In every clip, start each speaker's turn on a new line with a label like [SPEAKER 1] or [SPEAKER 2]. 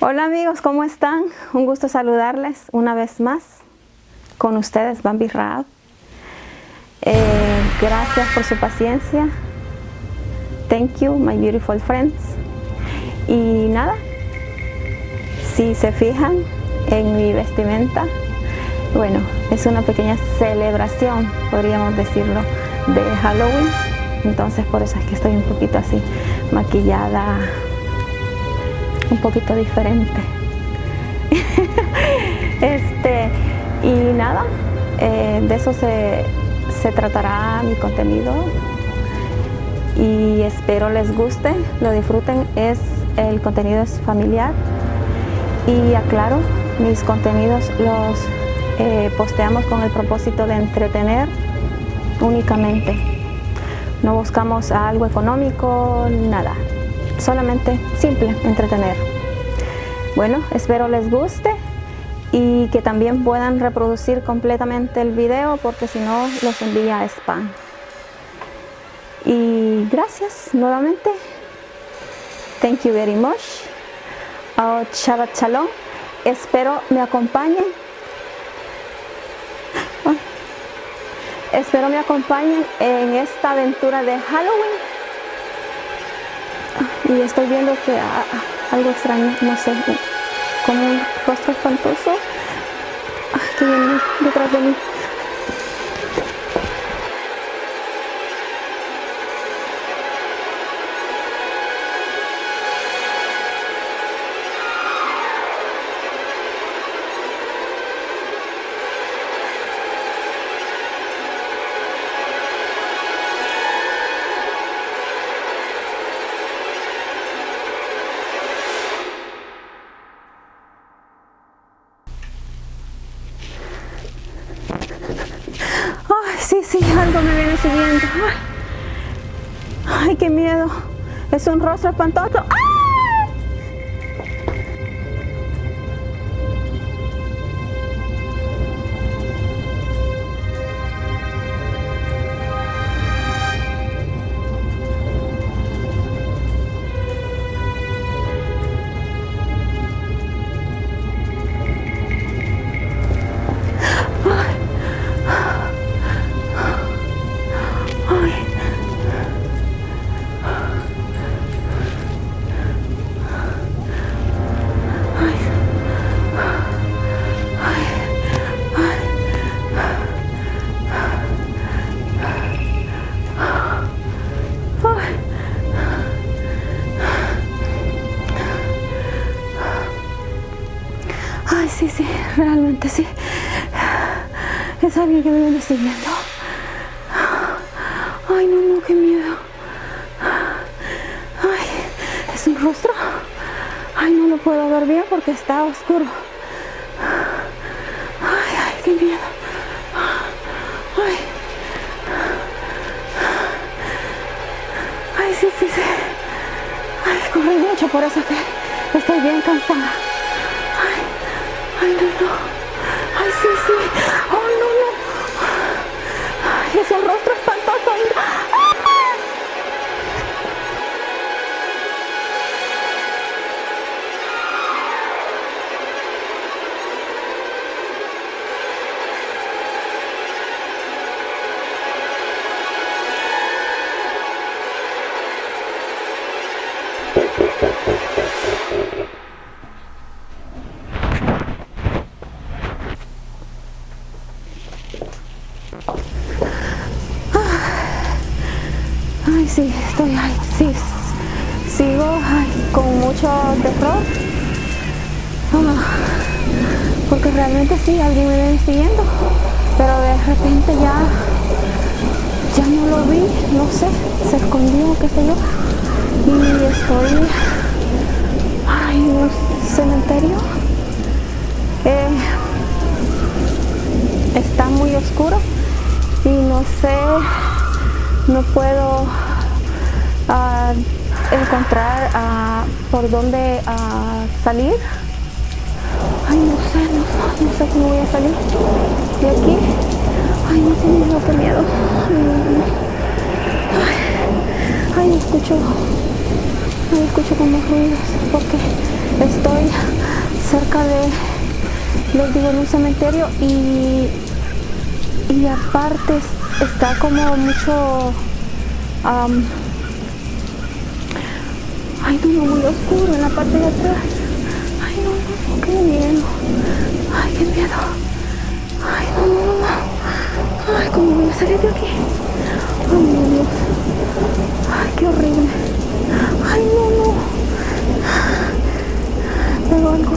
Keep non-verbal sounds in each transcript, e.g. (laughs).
[SPEAKER 1] Hola amigos, ¿cómo están? Un gusto saludarles una vez más con ustedes, Bambi Raab. Eh, gracias por su paciencia. Thank you, my beautiful friends. Y nada, si se fijan en mi vestimenta, bueno, es una pequeña celebración, podríamos decirlo, de Halloween. Entonces por eso es que estoy un poquito así maquillada un poquito diferente. (laughs) este, y nada, eh, de eso se, se tratará mi contenido y espero les guste, lo disfruten. Es, el contenido es familiar y aclaro, mis contenidos los eh, posteamos con el propósito de entretener únicamente. No buscamos algo económico, nada solamente simple, entretener. Bueno, espero les guste y que también puedan reproducir completamente el video porque si no los envía a spam. Y gracias nuevamente. Thank you very much. Oh, Shabbat. Espero me acompañen. Espero me acompañen en esta aventura de Halloween y estoy viendo que algo extraño, no sé, como un rostro espantoso ah, que viene detrás de mí. Ay, qué miedo. Es un rostro espantoso. sí, Que me viene siguiendo. Ay, no, no, qué miedo. Ay, es un rostro. Ay, no lo puedo ver bien porque está oscuro. Ay, ay, qué miedo. Ay. Ay, sí, sí, sí. Ay, mucho, por eso que estoy bien cansada. Ay, no, no. Ay, sí, sí. Ese rostro sí, estoy, ay, sí, sigo con mucho terror. Ah, porque realmente sí, alguien me viene siguiendo, pero de repente ya, ya no lo vi, no sé, se escondió, qué sé yo, y estoy en un cementerio. Eh, está muy oscuro y no sé, no puedo a encontrar por dónde salir. Ay, no sé, no, sé cómo voy a salir de aquí. Ay, no sé, miedo, qué miedo. Ay, ay, escucho, ay, escucho como ruidos, porque estoy cerca de, les digo, en un cementerio y, y aparte está como mucho, ay no, muy oscuro en la parte de atrás. Ay no, no, qué miedo. Ay, qué miedo. Ay, no, no, no. Ay, cómo voy a salir de aquí. Ay, mi Dios. Ay, qué horrible. Ay, no, no. Pero algo.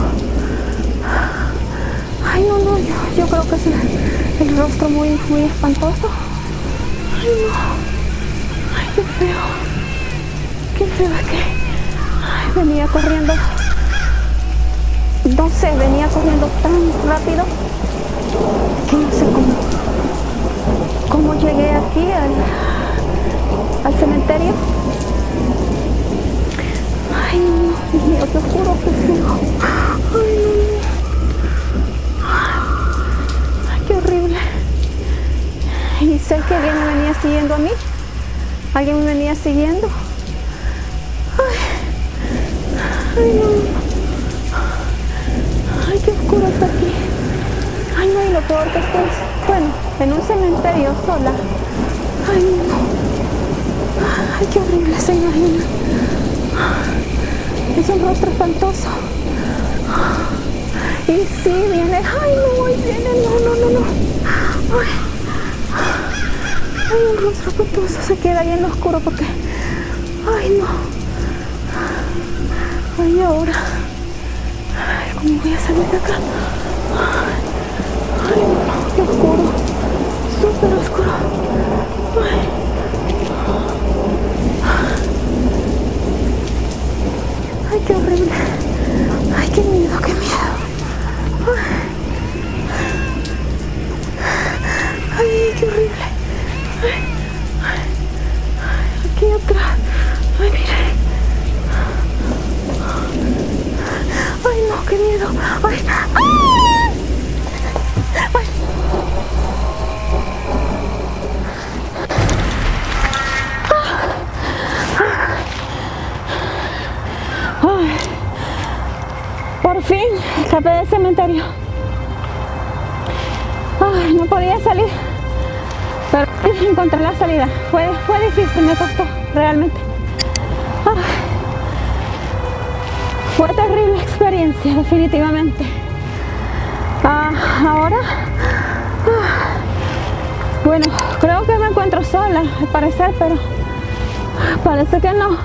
[SPEAKER 1] Ay, no, no, yo, yo creo que es el, el, rostro muy, muy espantoso. Ay, no. Venía corriendo. No sé, venía corriendo tan rápido que no sé cómo, cómo llegué aquí al, al cementerio. Ay, Dios mío, te juro que feo. Ay. Ay, qué horrible. Y sé que alguien me venía siguiendo a mí. Alguien me venía siguiendo. Ay, ay no. Ay, qué oscuro está aquí. Ay, no, y lo peor que estoy, bueno, en un cementerio sola. Ay, no. Ay, qué horrible se imagina. Es un rostro espantoso. Y sí, viene, ay no, ahí viene, no, no, no, no. Ay, ay un rostro espantoso se queda ahí en lo oscuro porque, ay no. Ay, ahora, ay, ¿cómo voy a salir de acá? Ay, no, qué oscuro, súper oscuro. Ay, qué horrible. Ay, qué miedo, qué miedo. Ay, qué horrible. Ay, ay, aquí atrás. Ay, mire. Ay, no, qué miedo. Ay, ay. ay. Por fin escapé del cementerio. Ay, no podía salir, pero encontré la salida. Fue, fue difícil, me costó, realmente. Fue terrible experiencia, definitivamente. Ah, ahora, ah, bueno, creo que me encuentro sola, al parecer, pero parece que no.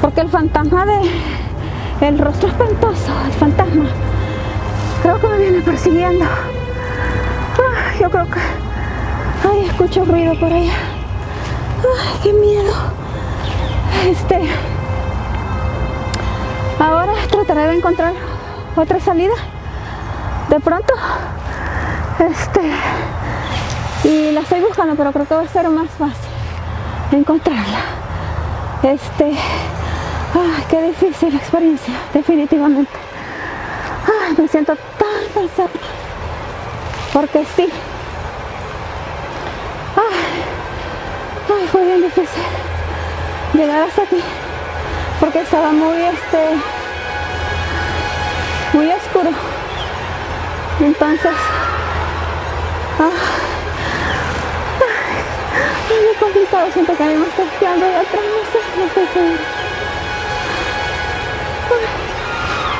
[SPEAKER 1] Porque el fantasma de el rostro espantoso, el fantasma creo que me viene persiguiendo. Ay, yo creo que ay, escucho ruido por allá. Ay, qué miedo. Este ahora trataré de encontrar otra salida de pronto este y la estoy buscando pero creo que va a ser más fácil encontrarla este Ay, qué difícil experiencia, definitivamente. Ay, me siento tan cansada. Porque sí. Ay, fue bien difícil llegar hasta aquí. Porque estaba muy, este, muy oscuro. Entonces, ah, muy complicado. Siento que a mí me está quedando de atrás, no sé, no estoy segura.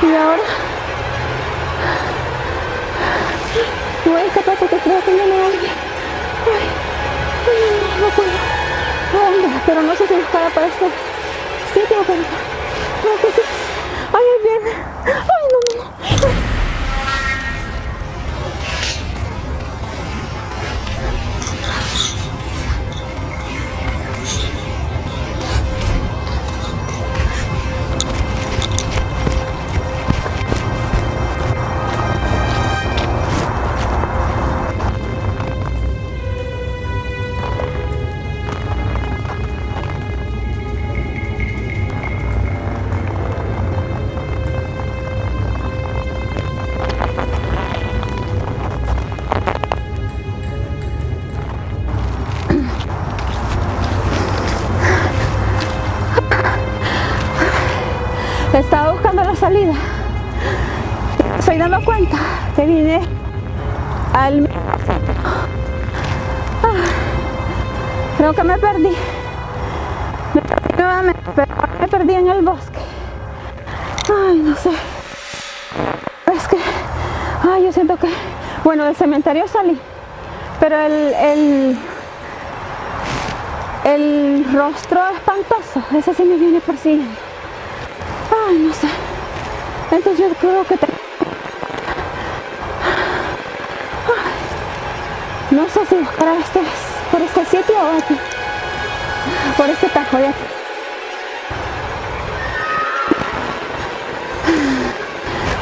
[SPEAKER 1] Y ahora voy a escapar porque creo que viene alguien. Ay, ay, no puedo. Pero no sé si buscar para este sitio, que sí. Ay, ahí viene. Ay, no, salida. Estoy dando cuenta que vine al... Ah, creo que me perdí. Me perdí nuevamente, pero me perdí en el bosque. Ay, no sé. Es que... Ay, yo siento que... Bueno, del cementerio salí. Pero el... el rostro espantoso, ese sí me viene persiguiendo. Ay, no sé. Yo creo que. No sé si buscar este, por este sitio o aquí. Por este tajo de.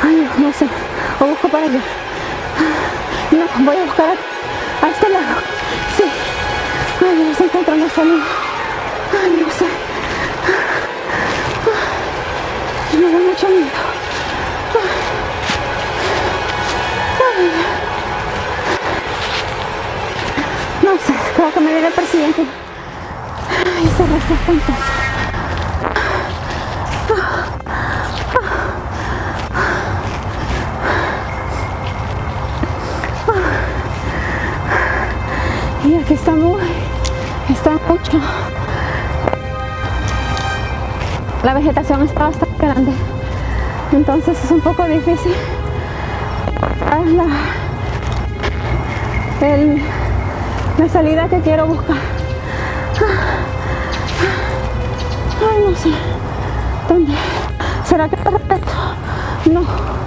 [SPEAKER 1] Ay, no sé. O busco para allá. No, voy a buscar a, este lado. Sí. Ay, no se encuentra una salida. Persiguiendo. Ay, ese resto espantoso. Y aquí está muy, está mucho. La vegetación está bastante grande. Entonces es un poco difícil. La, el, la salida que quiero buscar. Ay, no sé. ¿Dónde? ¿Será que está? No.